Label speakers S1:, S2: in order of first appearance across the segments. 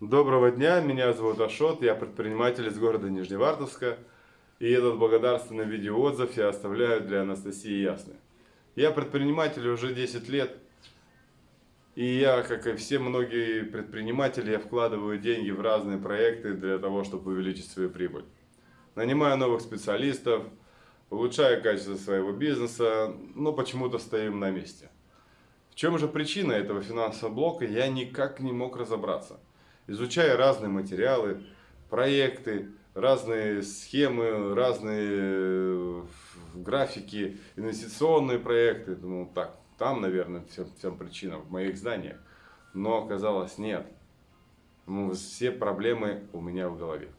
S1: Доброго дня, меня зовут Ашот, я предприниматель из города Нижневартовска. И этот благодарственный видеоотзыв я оставляю для Анастасии Ясны. Я предприниматель уже 10 лет. И я, как и все многие предприниматели, я вкладываю деньги в разные проекты для того, чтобы увеличить свою прибыль. Нанимаю новых специалистов, улучшаю качество своего бизнеса, но почему-то стоим на месте. В чем же причина этого финансового блока, я никак не мог разобраться изучая разные материалы, проекты, разные схемы, разные э, графики, инвестиционные проекты. Думал, так, там, наверное, всем, всем причина в моих знаниях. Но оказалось, нет. Ну, все проблемы у меня в голове.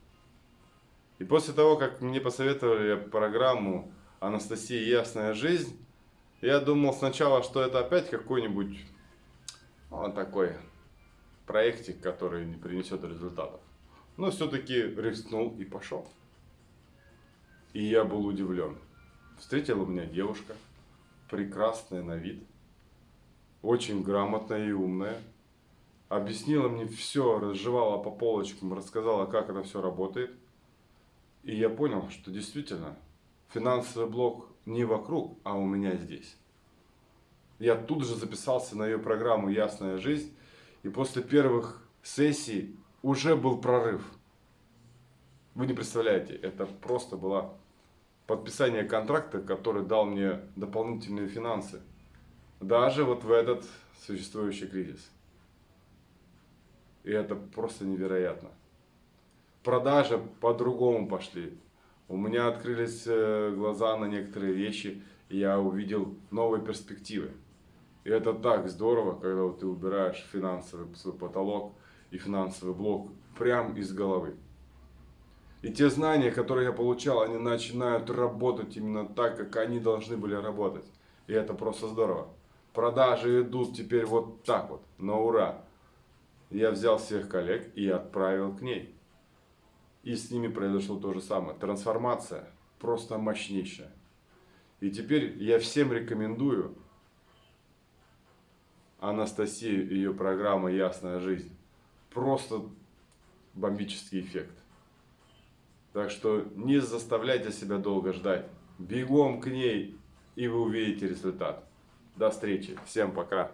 S1: И после того, как мне посоветовали программу «Анастасия. Ясная жизнь», я думал сначала, что это опять какой-нибудь он такой проектик, который не принесет результатов. Но все-таки рискнул и пошел. И я был удивлен. Встретила меня девушка, прекрасная на вид, очень грамотная и умная. Объяснила мне все, разжевала по полочкам, рассказала, как это все работает. И я понял, что действительно финансовый блок не вокруг, а у меня здесь. Я тут же записался на ее программу «Ясная жизнь», и после первых сессий уже был прорыв. Вы не представляете, это просто было подписание контракта, который дал мне дополнительные финансы. Даже вот в этот существующий кризис. И это просто невероятно. Продажи по-другому пошли. У меня открылись э, глаза на некоторые вещи, и я увидел новые перспективы. И это так здорово, когда вот ты убираешь финансовый свой потолок и финансовый блок прям из головы. И те знания, которые я получал, они начинают работать именно так, как они должны были работать. И это просто здорово. Продажи идут теперь вот так вот, на ура. Я взял всех коллег и отправил к ней. И с ними произошло то же самое. Трансформация просто мощнейшая. И теперь я всем рекомендую Анастасию и ее программа «Ясная жизнь». Просто бомбический эффект. Так что не заставляйте себя долго ждать. Бегом к ней, и вы увидите результат. До встречи. Всем пока.